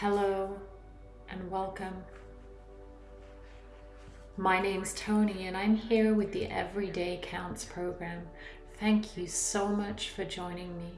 Hello and welcome. My name's Tony and I'm here with the Everyday Counts program. Thank you so much for joining me.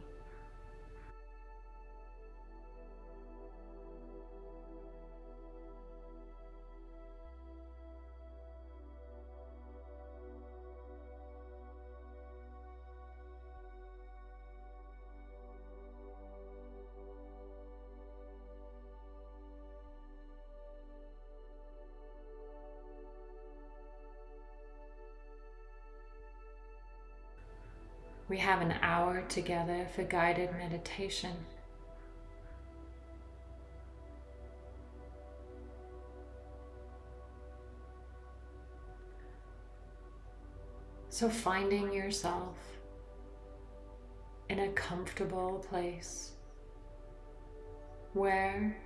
We have an hour together for guided meditation. So, finding yourself in a comfortable place where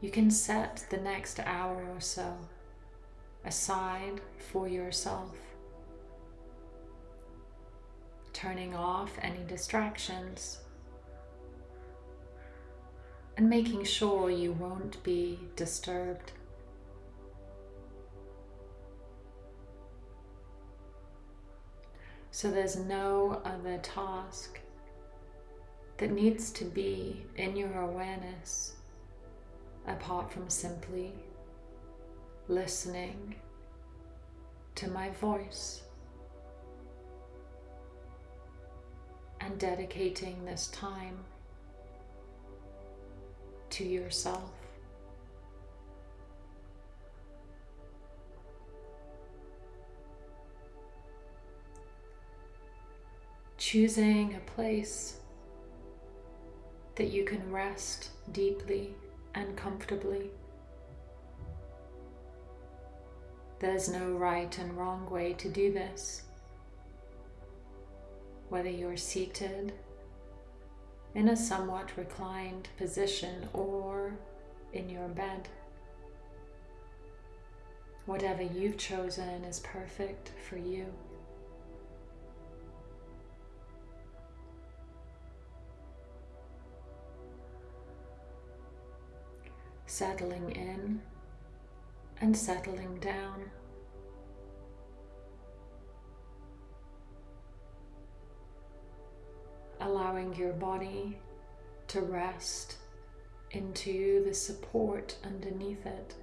you can set the next hour or so aside for yourself turning off any distractions and making sure you won't be disturbed. So there's no other task that needs to be in your awareness apart from simply listening to my voice. And dedicating this time to yourself. Choosing a place that you can rest deeply and comfortably. There's no right and wrong way to do this whether you're seated in a somewhat reclined position or in your bed. Whatever you've chosen is perfect for you. Settling in and settling down. Allowing your body to rest into the support underneath it.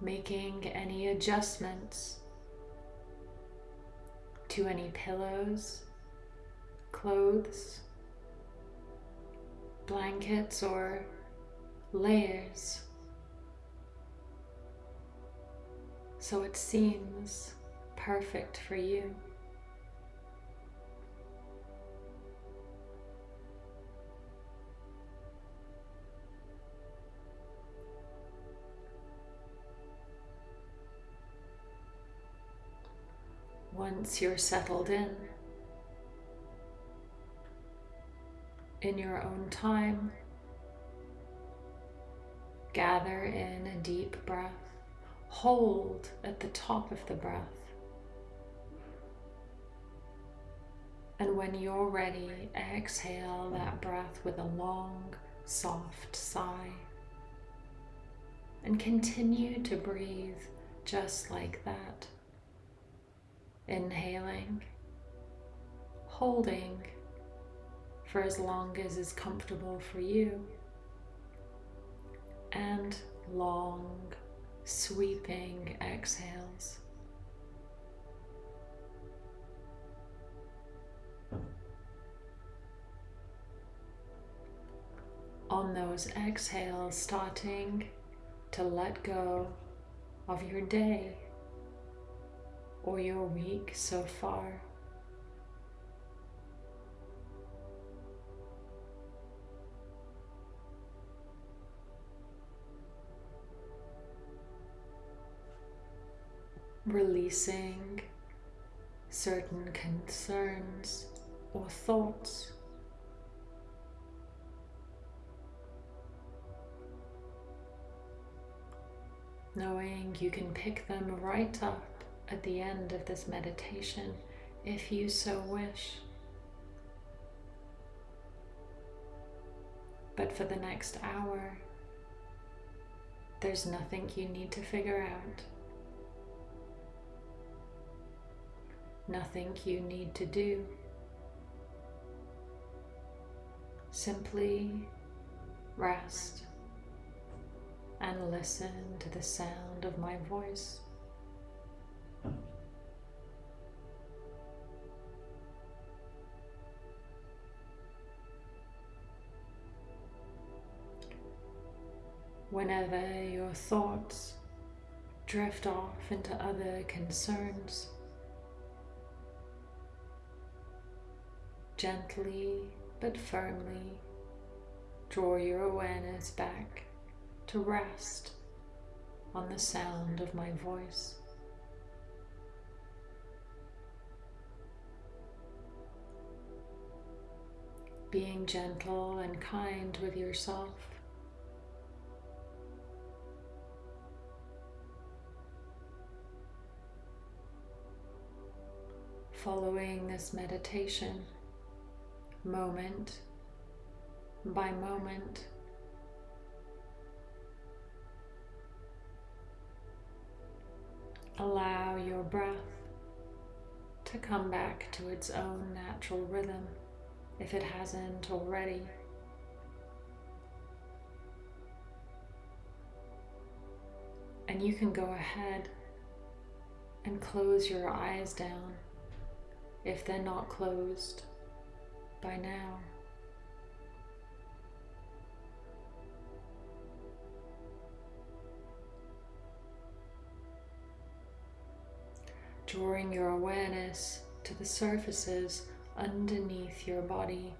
Making any adjustments to any pillows clothes, blankets, or layers. So it seems perfect for you. Once you're settled in, in your own time. Gather in a deep breath. Hold at the top of the breath. And when you're ready, exhale that breath with a long, soft sigh. And continue to breathe just like that. Inhaling, holding, for as long as is comfortable for you. And long, sweeping exhales. On those exhales, starting to let go of your day or your week so far. Releasing certain concerns or thoughts. knowing you can pick them right up at the end of this meditation if you so wish. But for the next hour, there's nothing you need to figure out. Nothing you need to do. Simply rest and listen to the sound of my voice. Whenever your thoughts drift off into other concerns, gently but firmly draw your awareness back to rest on the sound of my voice. Being gentle and kind with yourself. Following this meditation, moment by moment. Allow your breath to come back to its own natural rhythm if it hasn't already. And you can go ahead and close your eyes down if they're not closed by now. Drawing your awareness to the surfaces underneath your body.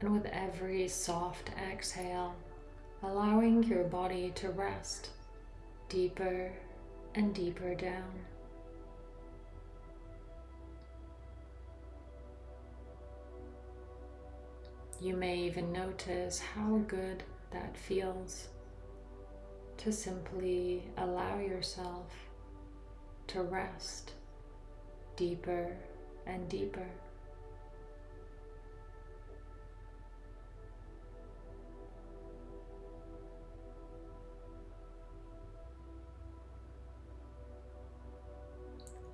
And with every soft exhale, allowing your body to rest deeper and deeper down. You may even notice how good that feels to simply allow yourself to rest deeper and deeper.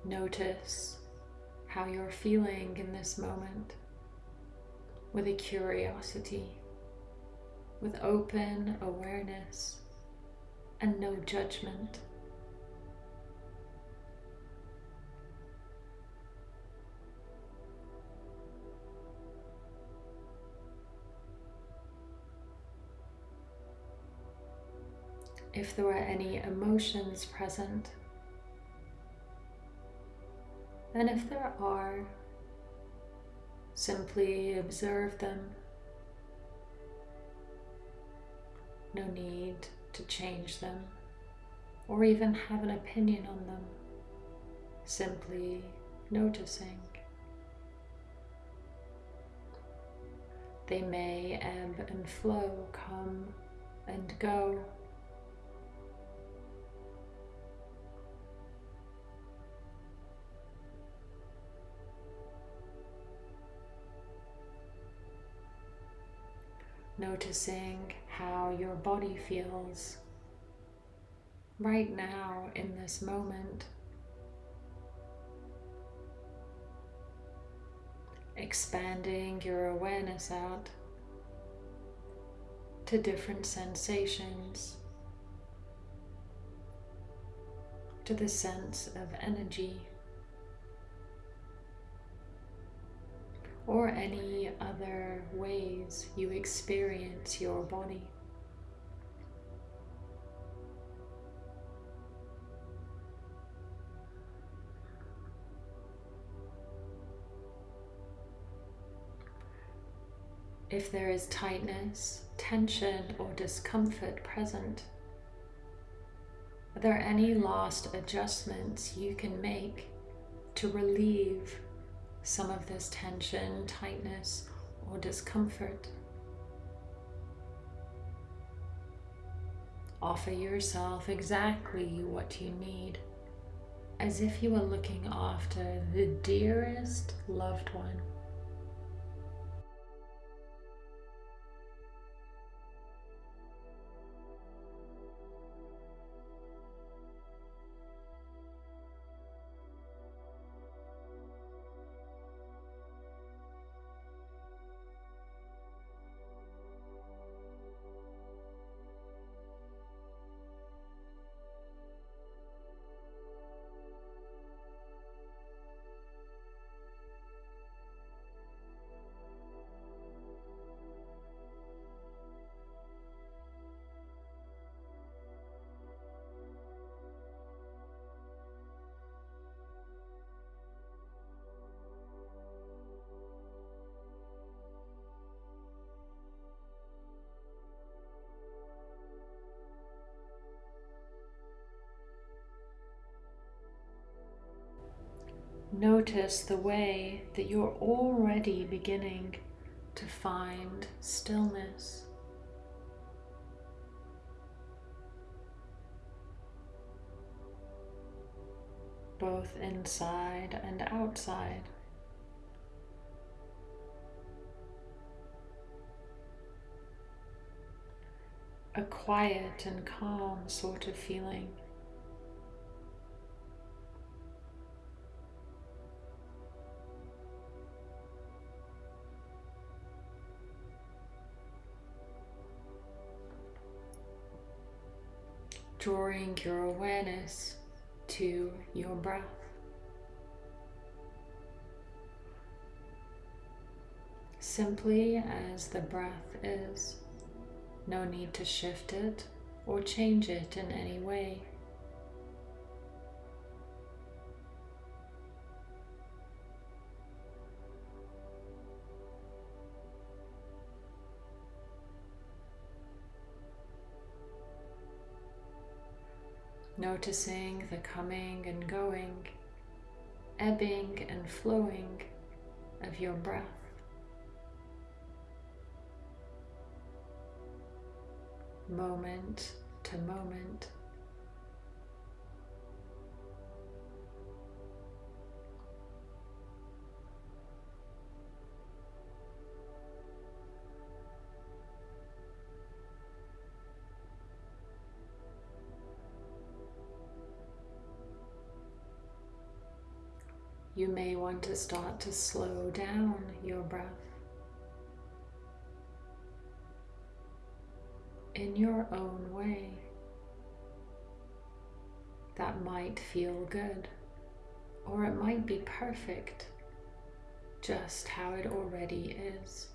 Notice how you're feeling in this moment with a curiosity, with open awareness and no judgment. If there were any emotions present, and if there are, simply observe them. No need to change them or even have an opinion on them. Simply noticing. They may ebb and flow, come and go. Noticing how your body feels right now in this moment. Expanding your awareness out to different sensations, to the sense of energy. Or any other ways you experience your body. If there is tightness, tension, or discomfort present, are there any last adjustments you can make to relieve some of this tension, tightness, or discomfort. Offer yourself exactly what you need, as if you were looking after the dearest loved one. Notice the way that you're already beginning to find stillness. both inside and outside. A quiet and calm sort of feeling. Drawing your awareness to your breath. Simply as the breath is, no need to shift it or change it in any way. Noticing the coming and going, ebbing and flowing of your breath. Moment to moment. Want to start to slow down your breath in your own way. That might feel good, or it might be perfect, just how it already is.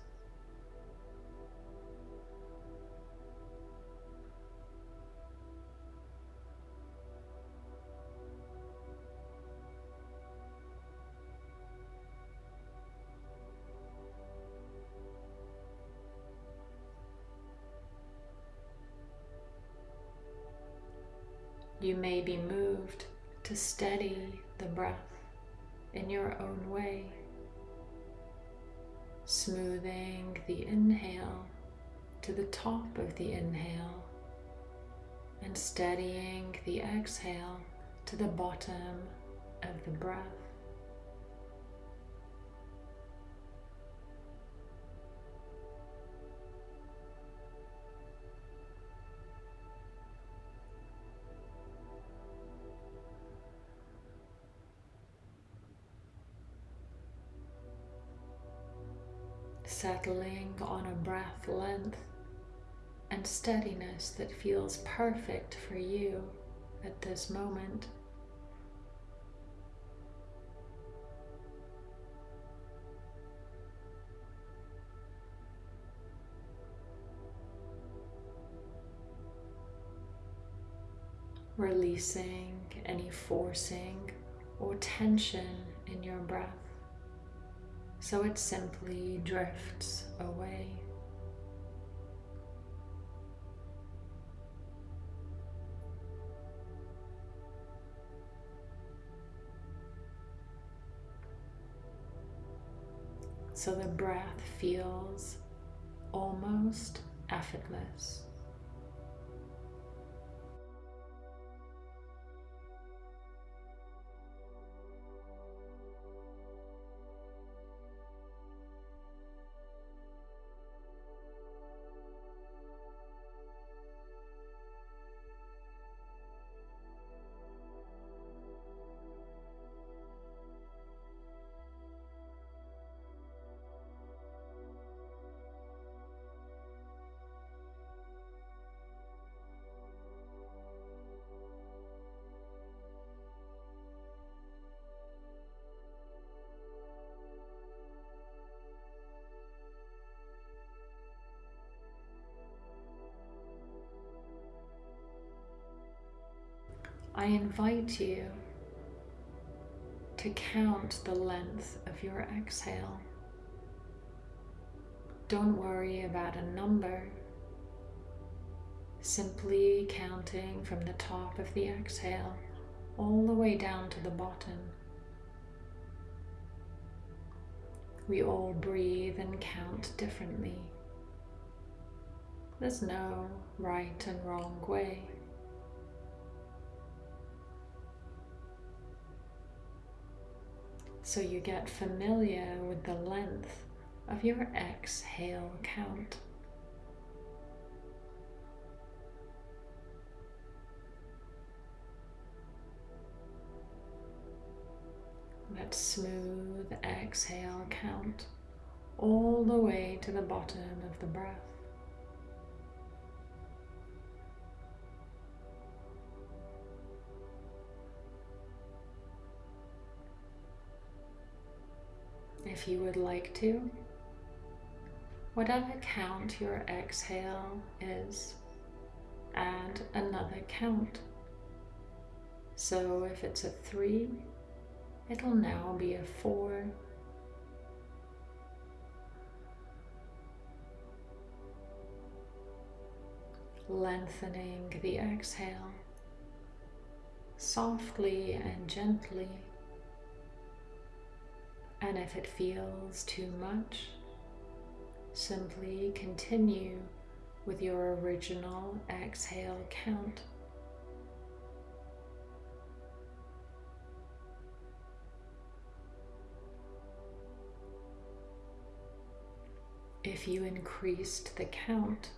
You may be moved to steady the breath in your own way, smoothing the inhale to the top of the inhale and steadying the exhale to the bottom of the breath. Settling on a breath length and steadiness that feels perfect for you at this moment. Releasing any forcing or tension in your breath so it simply drifts away. so the breath feels almost effortless. I invite you to count the length of your exhale. Don't worry about a number, simply counting from the top of the exhale all the way down to the bottom. We all breathe and count differently. There's no right and wrong way. So you get familiar with the length of your exhale count. That smooth exhale count all the way to the bottom of the breath. If you would like to. Whatever count your exhale is, add another count. So if it's a three, it'll now be a four. Lengthening the exhale softly and gently. And if it feels too much, simply continue with your original exhale count. If you increased the count,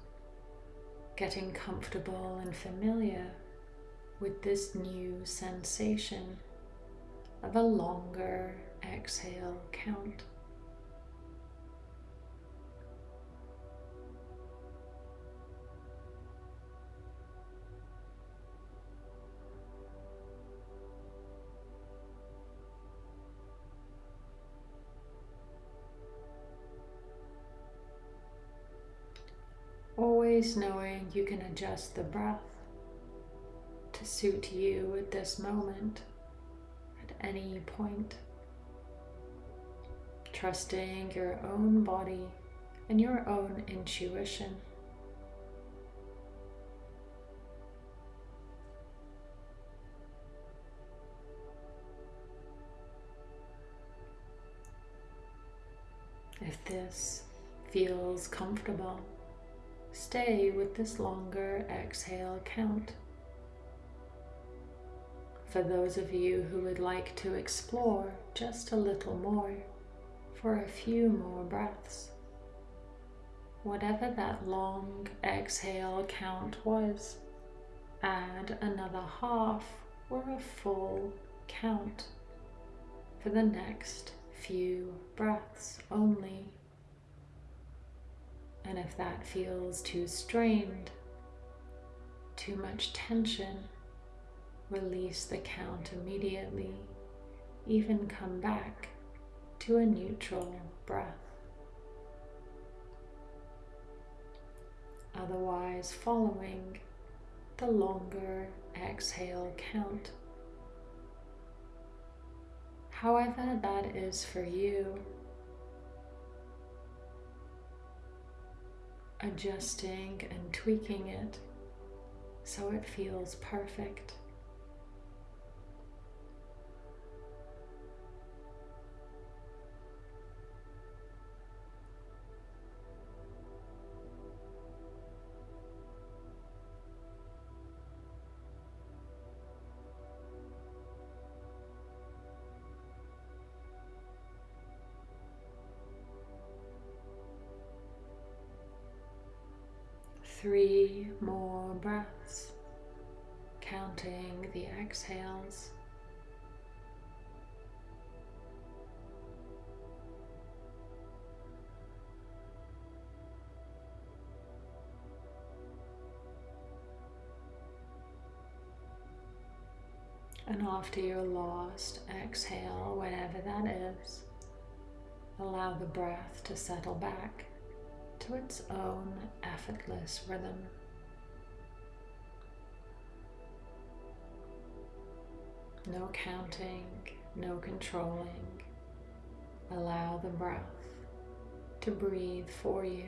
getting comfortable and familiar with this new sensation of a longer exhale count. Always knowing you can adjust the breath to suit you at this moment at any point trusting your own body and your own intuition. If this feels comfortable, stay with this longer exhale count. For those of you who would like to explore just a little more, for a few more breaths. Whatever that long exhale count was, add another half or a full count for the next few breaths only. And if that feels too strained, too much tension, release the count immediately. Even come back to a neutral breath. Otherwise, following the longer exhale count. However, that is for you. Adjusting and tweaking it so it feels perfect. More breaths, counting the exhales. And after your last exhale, whatever that is, allow the breath to settle back to its own effortless rhythm. No counting, no controlling. Allow the breath to breathe for you,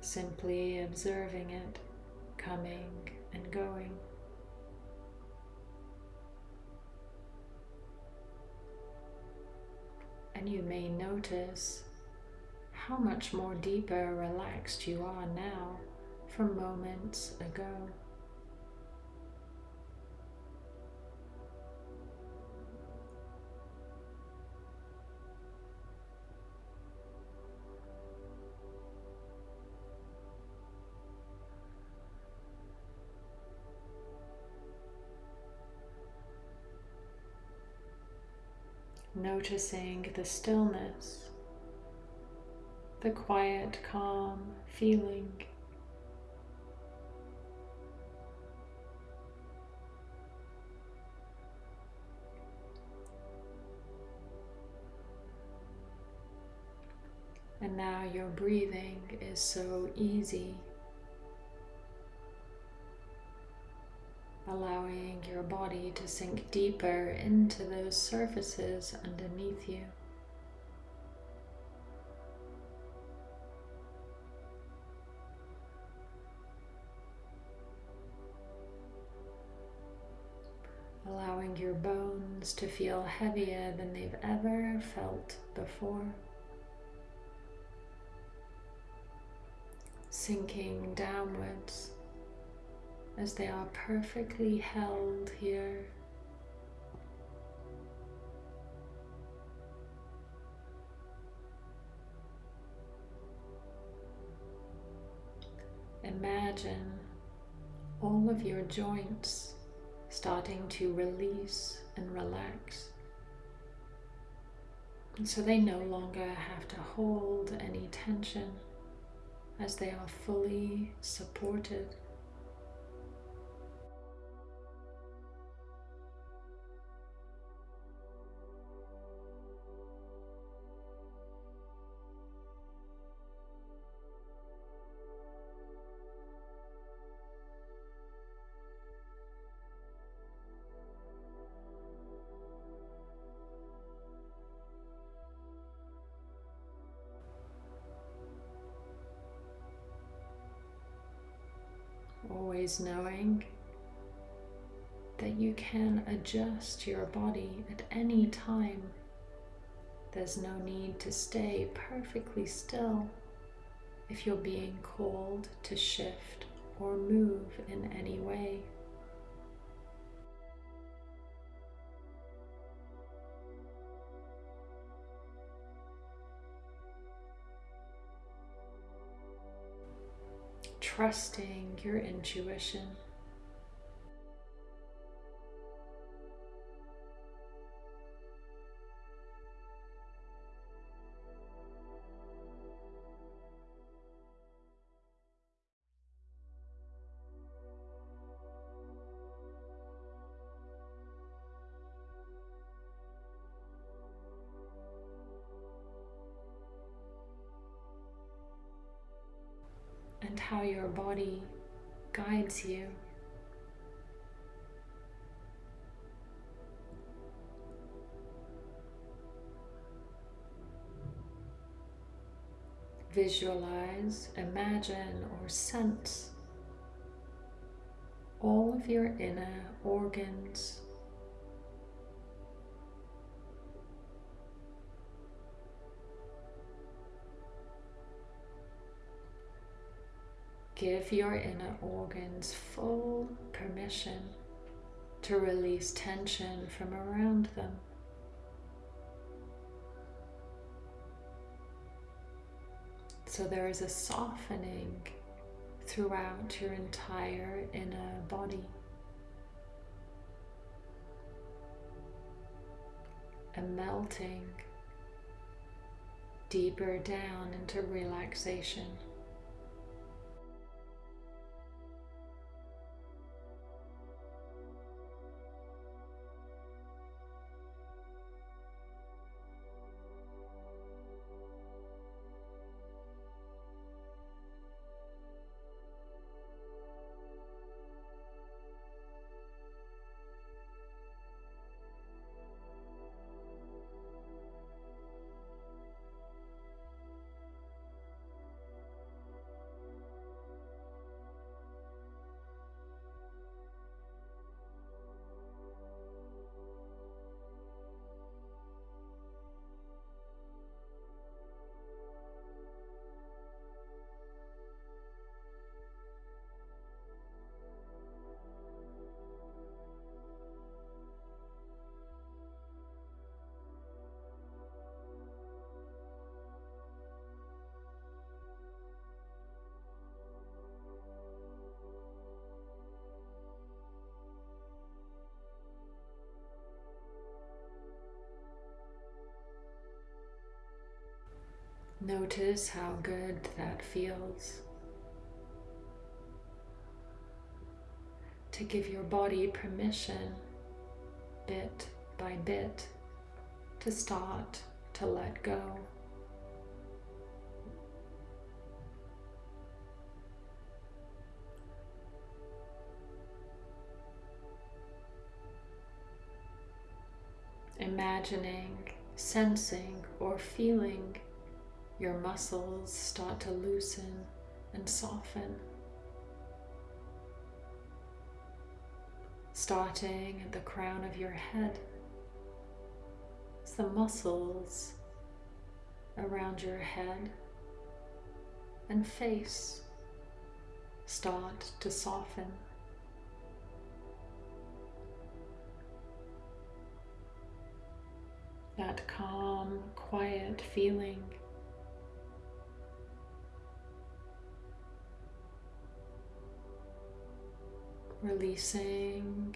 simply observing it coming and going. And you may notice how much more deeper relaxed you are now from moments ago. Noticing the stillness the quiet, calm feeling. And now your breathing is so easy, allowing your body to sink deeper into those surfaces underneath you. allowing your bones to feel heavier than they've ever felt before. Sinking downwards as they are perfectly held here. Imagine all of your joints starting to release and relax. And so they no longer have to hold any tension as they are fully supported. Always knowing that you can adjust your body at any time. There's no need to stay perfectly still if you're being called to shift or move in any way. Trusting your intuition. Body guides you. Visualize, imagine, or sense all of your inner organs Give your inner organs full permission to release tension from around them. So there is a softening throughout your entire inner body. And melting deeper down into relaxation. Notice how good that feels. To give your body permission, bit by bit, to start to let go. Imagining, sensing, or feeling your muscles start to loosen and soften. Starting at the crown of your head, the muscles around your head and face start to soften. That calm, quiet feeling releasing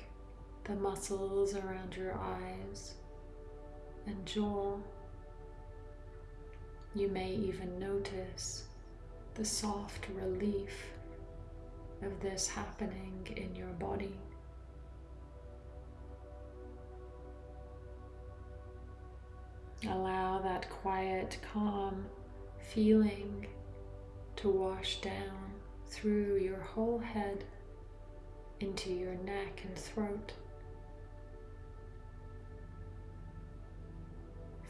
the muscles around your eyes and jaw. You may even notice the soft relief of this happening in your body. Allow that quiet, calm feeling to wash down through your whole head into your neck and throat.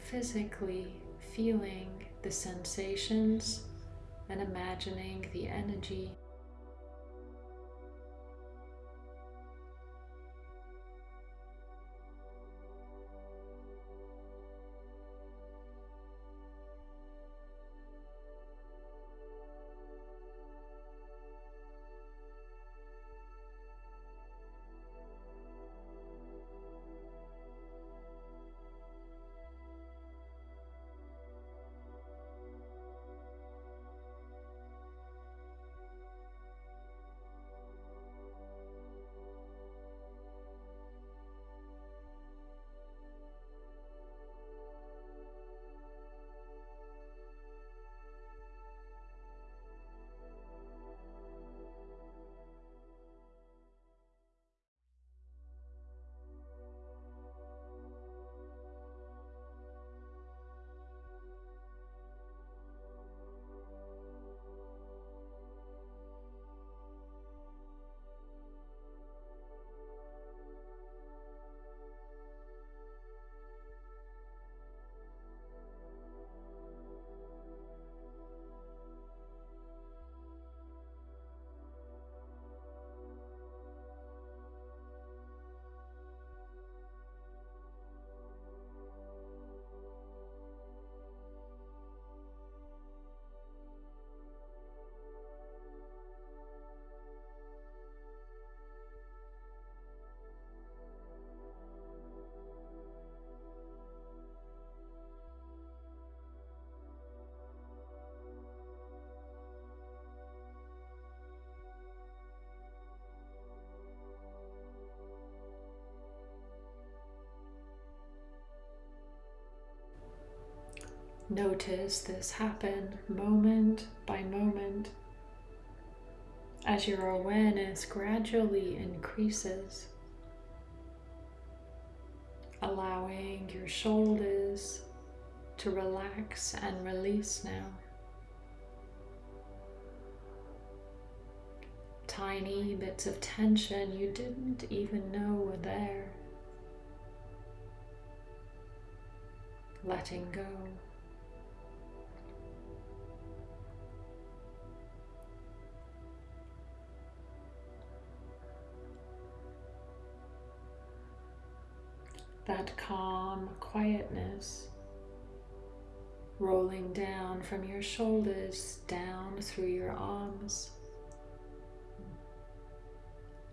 Physically feeling the sensations and imagining the energy Notice this happen moment by moment as your awareness gradually increases, allowing your shoulders to relax and release now. Tiny bits of tension you didn't even know were there. Letting go. That calm quietness rolling down from your shoulders down through your arms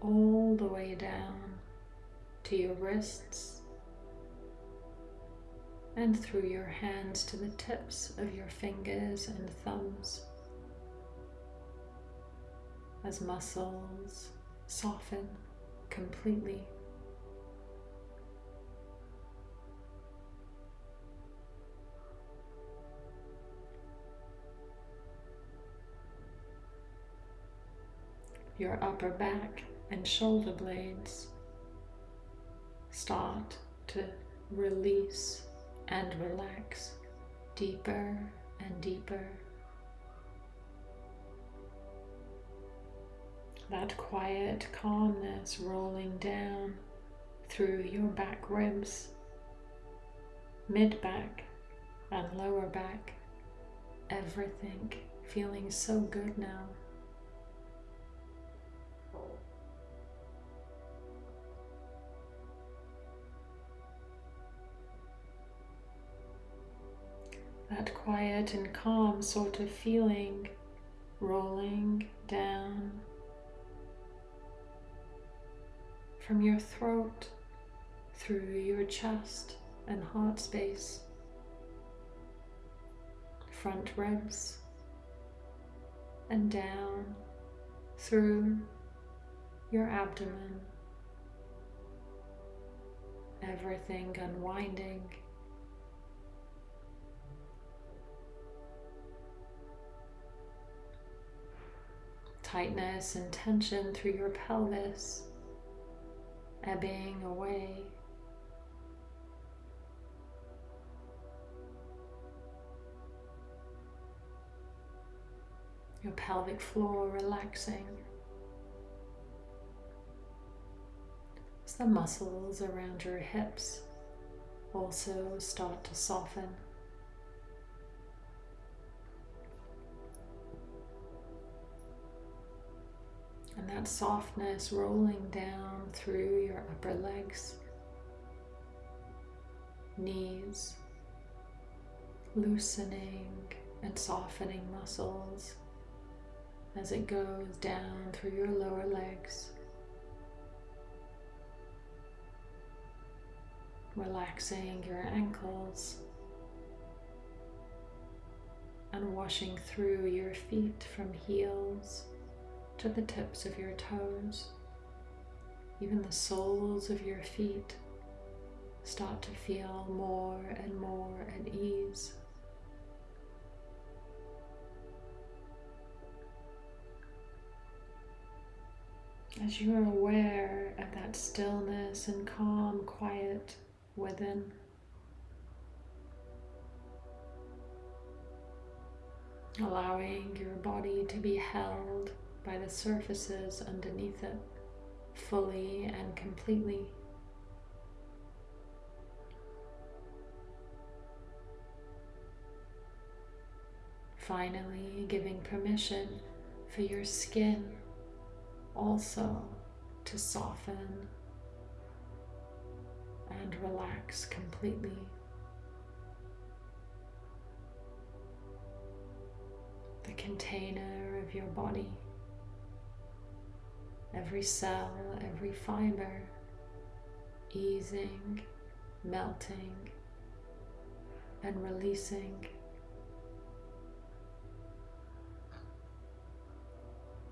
all the way down to your wrists and through your hands to the tips of your fingers and thumbs as muscles soften completely. Your upper back and shoulder blades start to release and relax deeper and deeper. That quiet calmness rolling down through your back ribs, mid back and lower back, everything feeling so good now. That quiet and calm sort of feeling rolling down from your throat through your chest and heart space, front ribs, and down through your abdomen, everything unwinding tightness and tension through your pelvis, ebbing away. Your pelvic floor relaxing. As the muscles around your hips also start to soften. And that softness rolling down through your upper legs, knees, loosening and softening muscles as it goes down through your lower legs. Relaxing your ankles and washing through your feet from heels to the tips of your toes. Even the soles of your feet start to feel more and more at ease. As you are aware of that stillness and calm quiet within, allowing your body to be held by the surfaces underneath it fully and completely. Finally, giving permission for your skin also to soften and relax completely. The container of your body every cell, every fiber easing, melting, and releasing.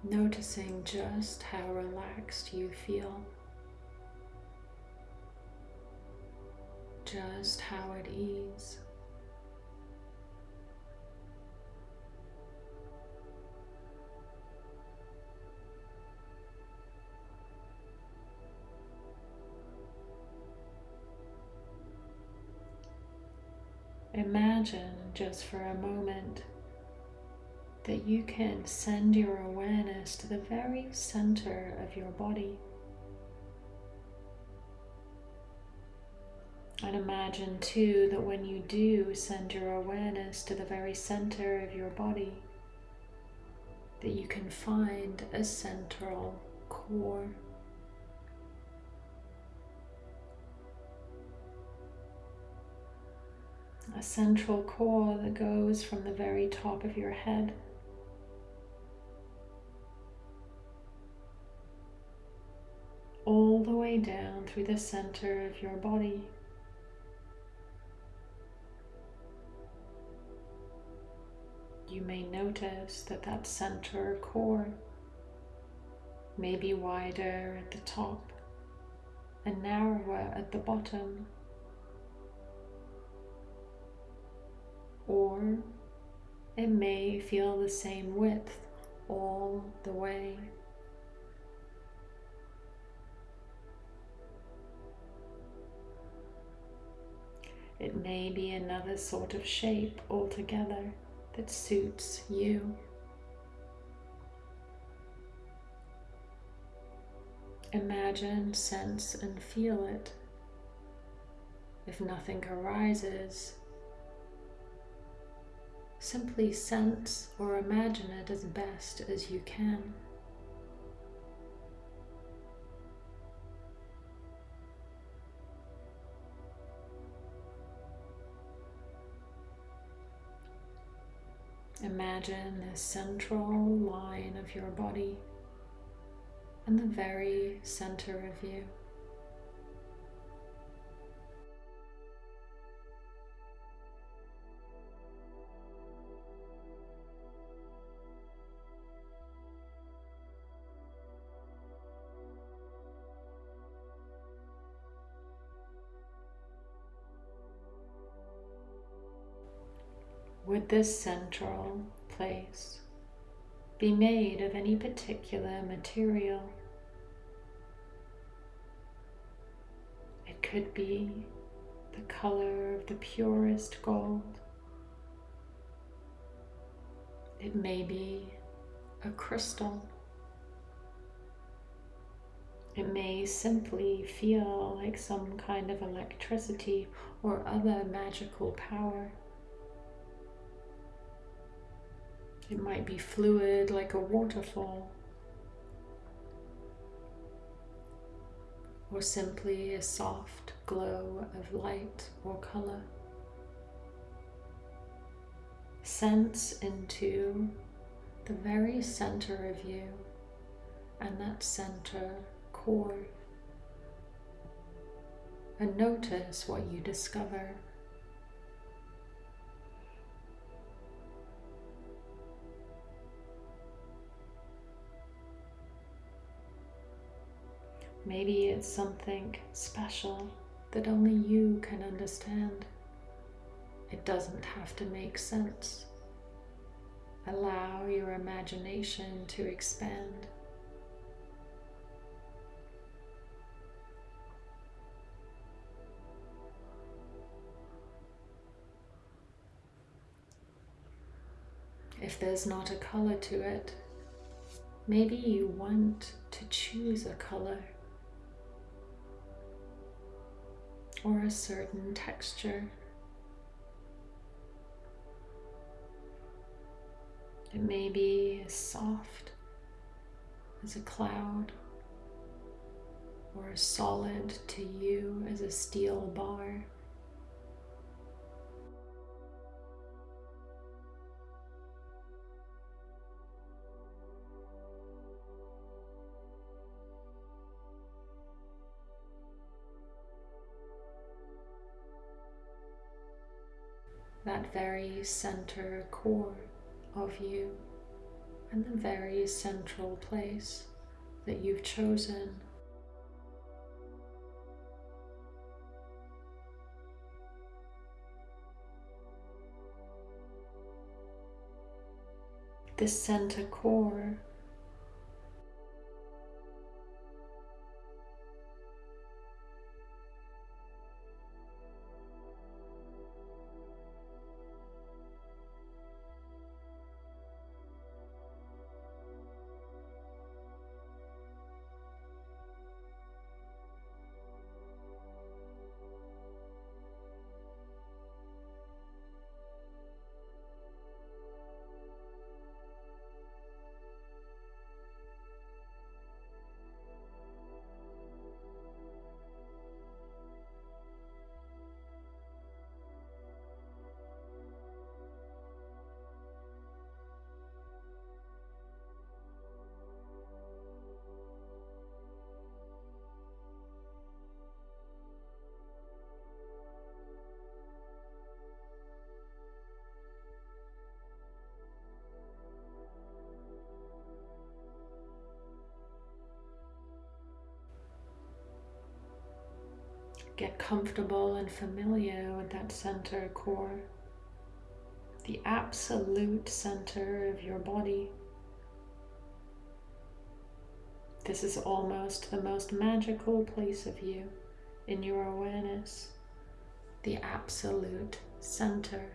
Noticing just how relaxed you feel, just how at ease. Just for a moment that you can send your awareness to the very center of your body. And imagine too that when you do send your awareness to the very center of your body, that you can find a central core. A central core that goes from the very top of your head all the way down through the center of your body. You may notice that that center core may be wider at the top and narrower at the bottom. Or it may feel the same width all the way. It may be another sort of shape altogether that suits you. Imagine, sense, and feel it. If nothing arises, simply sense or imagine it as best as you can. Imagine the central line of your body and the very center of you. Would this central place be made of any particular material? It could be the color of the purest gold. It may be a crystal. It may simply feel like some kind of electricity or other magical power. It might be fluid like a waterfall, or simply a soft glow of light or color. Sense into the very center of you and that center core and notice what you discover. Maybe it's something special that only you can understand. It doesn't have to make sense. Allow your imagination to expand. If there's not a color to it, maybe you want to choose a color. Or a certain texture. It may be as soft as a cloud or as solid to you as a steel bar. Very center core of you and the very central place that you've chosen. This center core Get comfortable and familiar with that center core, the absolute center of your body. This is almost the most magical place of you in your awareness, the absolute center.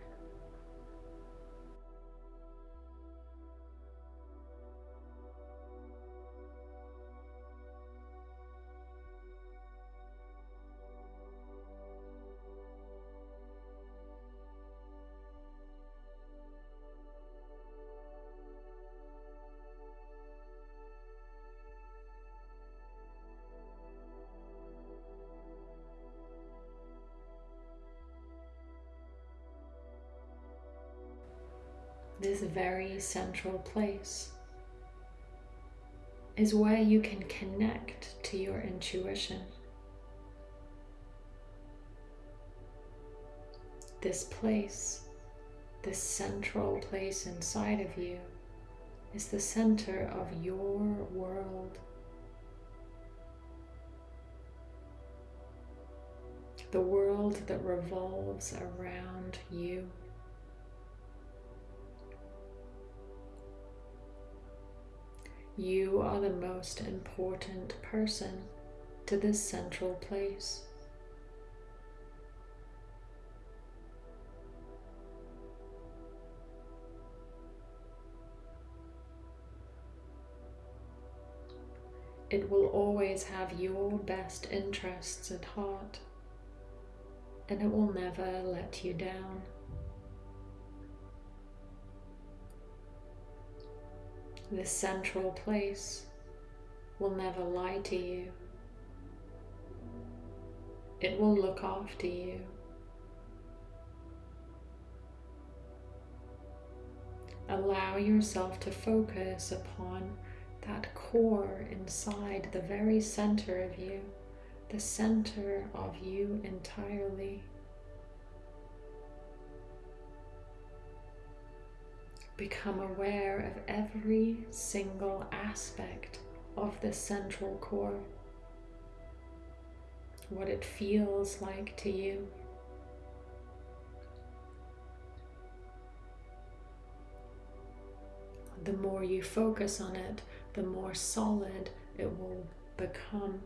This very central place is where you can connect to your intuition. This place, this central place inside of you, is the center of your world. The world that revolves around you. You are the most important person to this central place. It will always have your best interests at heart and it will never let you down. This central place will never lie to you. It will look after you. Allow yourself to focus upon that core inside the very center of you, the center of you entirely. Become aware of every single aspect of the central core, what it feels like to you. The more you focus on it, the more solid it will become.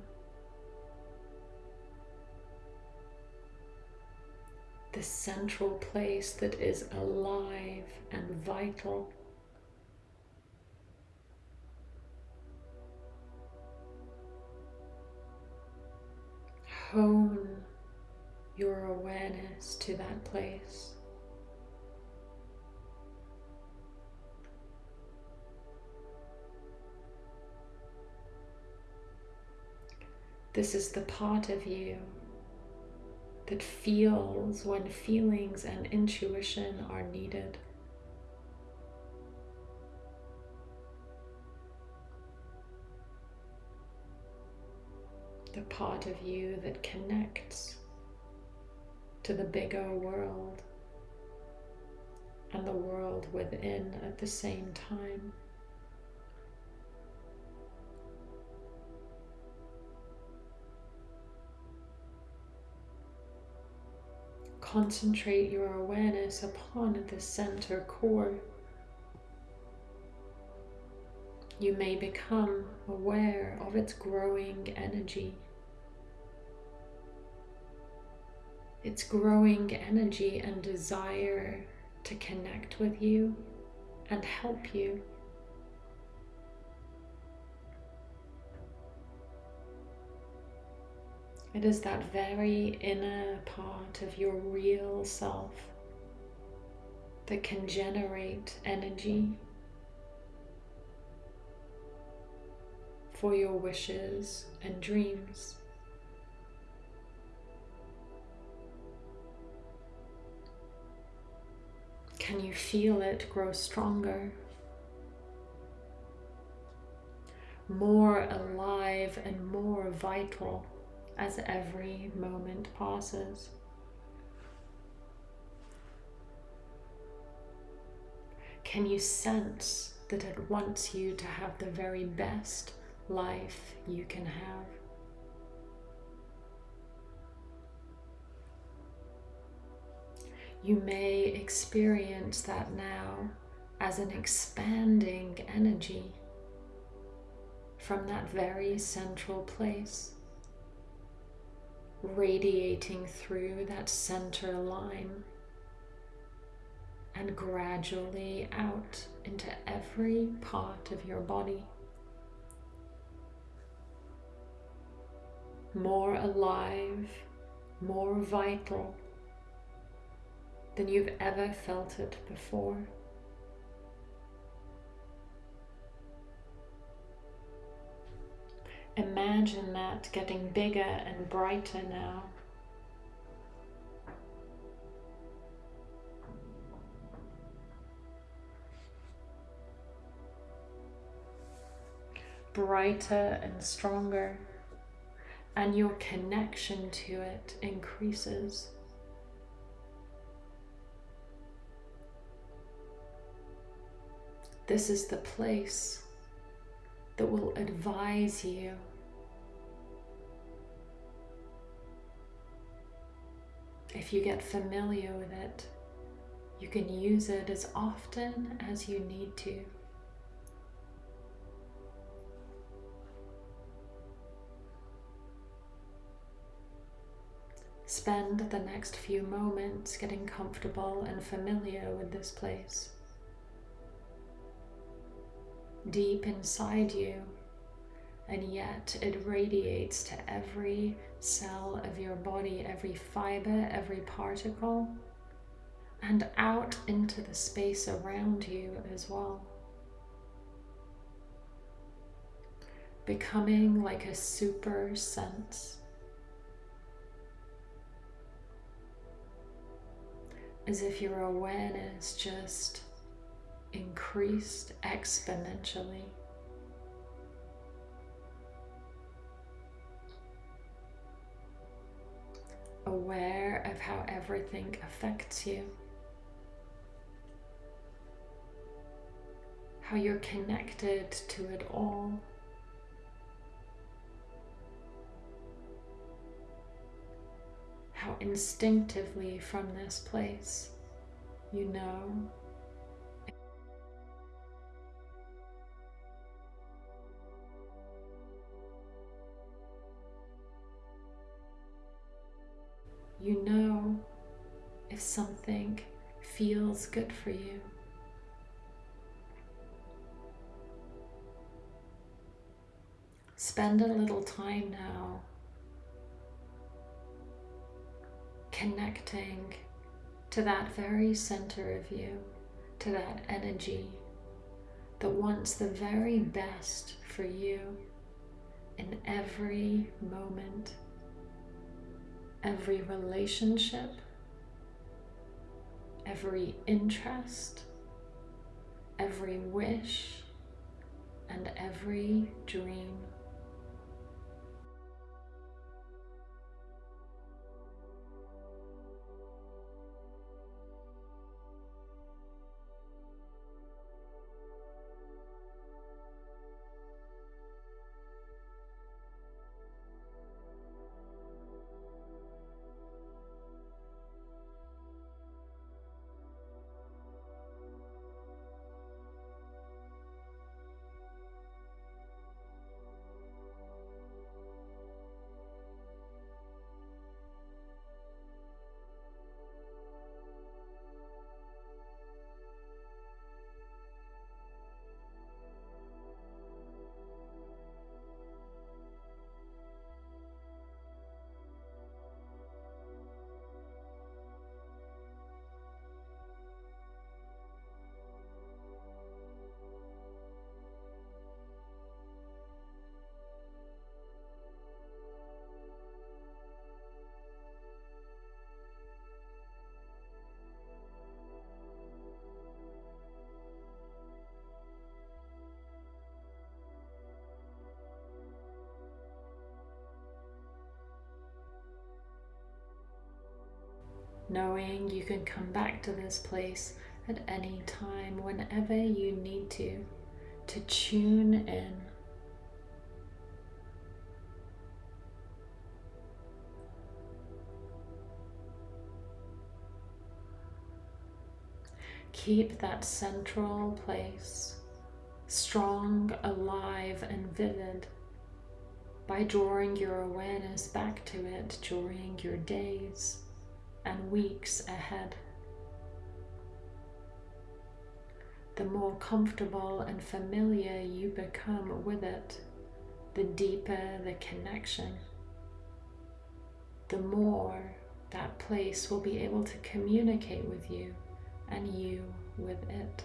The central place that is alive and vital. Hone your awareness to that place. This is the part of you that feels when feelings and intuition are needed. The part of you that connects to the bigger world and the world within at the same time. Concentrate your awareness upon the center core. You may become aware of its growing energy. Its growing energy and desire to connect with you and help you. It is that very inner part of your real self that can generate energy for your wishes and dreams. Can you feel it grow stronger? More alive and more vital as every moment passes. Can you sense that it wants you to have the very best life you can have? You may experience that now as an expanding energy from that very central place, radiating through that center line and gradually out into every part of your body. More alive, more vital than you've ever felt it before. Imagine that getting bigger and brighter now. Brighter and stronger, and your connection to it increases. This is the place that will advise you. If you get familiar with it you can use it as often as you need to. Spend the next few moments getting comfortable and familiar with this place deep inside you, and yet it radiates to every cell of your body, every fiber, every particle, and out into the space around you as well. Becoming like a super sense. As if your awareness just increased exponentially. Aware of how everything affects you. How you're connected to it all. How instinctively from this place you know you know if something feels good for you. Spend a little time now connecting to that very center of you, to that energy that wants the very best for you in every moment every relationship, every interest, every wish, and every dream. Knowing you can come back to this place at any time, whenever you need to, to tune in. keep that central place strong, alive, and vivid by drawing your awareness back to it during your days and weeks ahead. The more comfortable and familiar you become with it, the deeper the connection, the more that place will be able to communicate with you and you with it.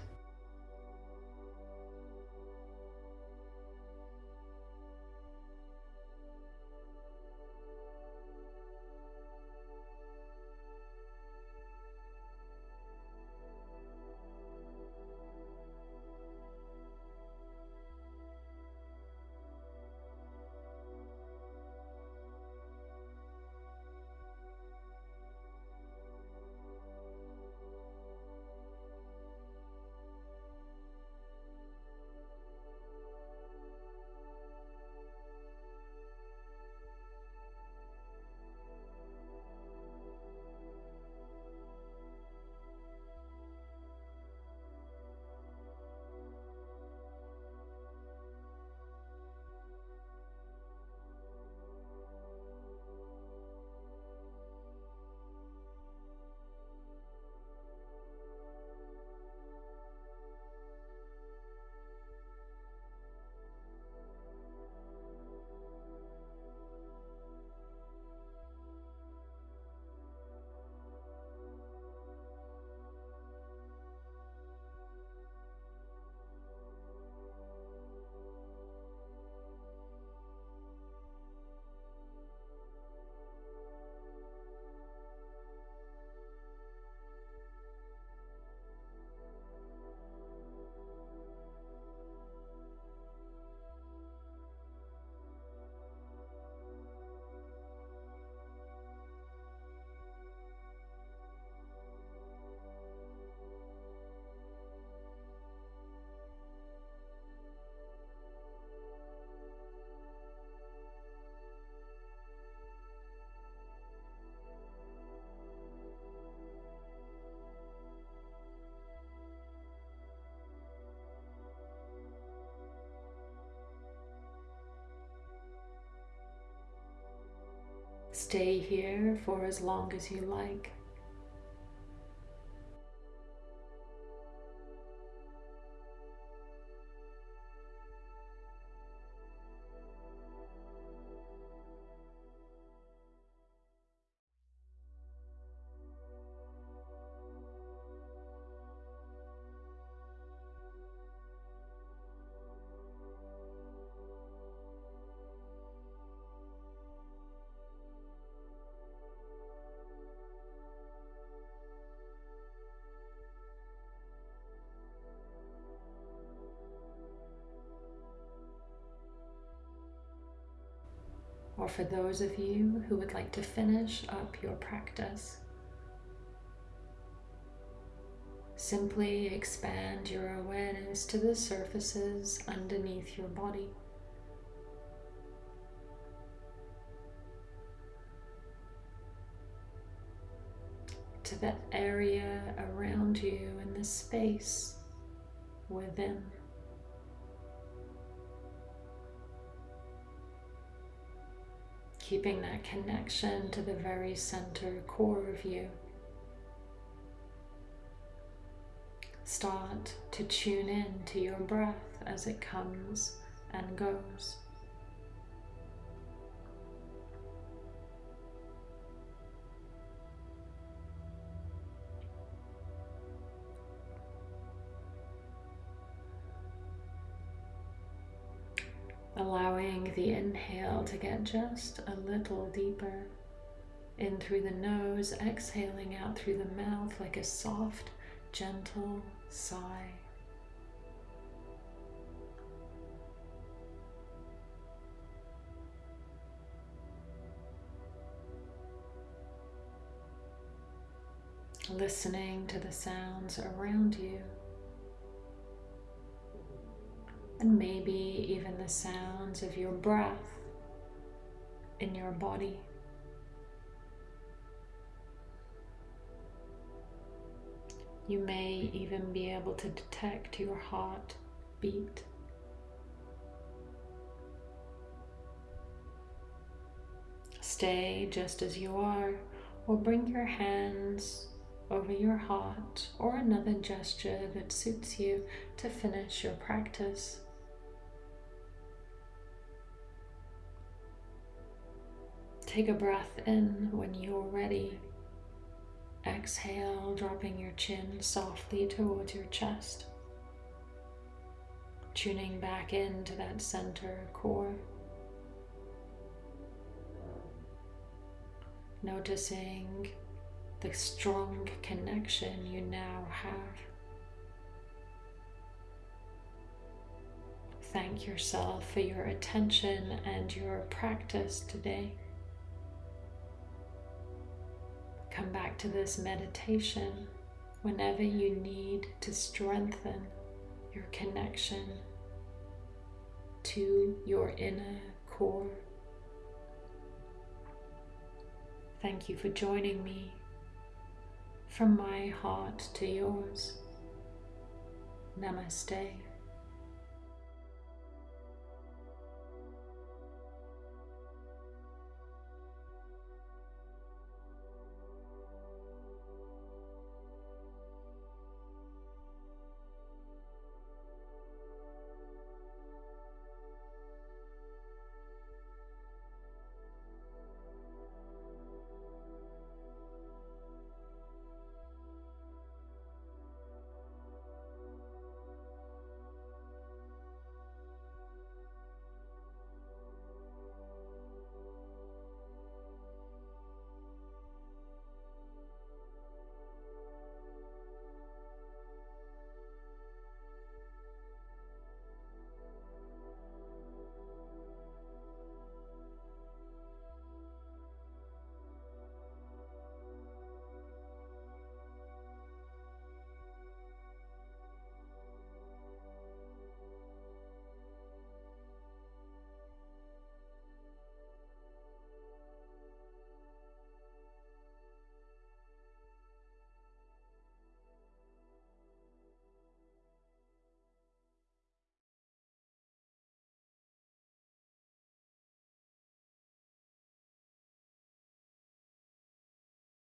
Stay here for as long as you like. Or for those of you who would like to finish up your practice. Simply expand your awareness to the surfaces underneath your body. To that area around you and the space within. Keeping that connection to the very center core of you. Start to tune in to your breath as it comes and goes. Inhale to get just a little deeper in through the nose, exhaling out through the mouth like a soft, gentle sigh. Listening to the sounds around you and maybe even the sounds of your breath in your body. You may even be able to detect your heart beat. Stay just as you are, or bring your hands over your heart or another gesture that suits you to finish your practice. Take a breath in when you're ready. Exhale, dropping your chin softly towards your chest. Tuning back into that center core. Noticing the strong connection you now have. Thank yourself for your attention and your practice today. Come back to this meditation whenever you need to strengthen your connection to your inner core. Thank you for joining me from my heart to yours. Namaste.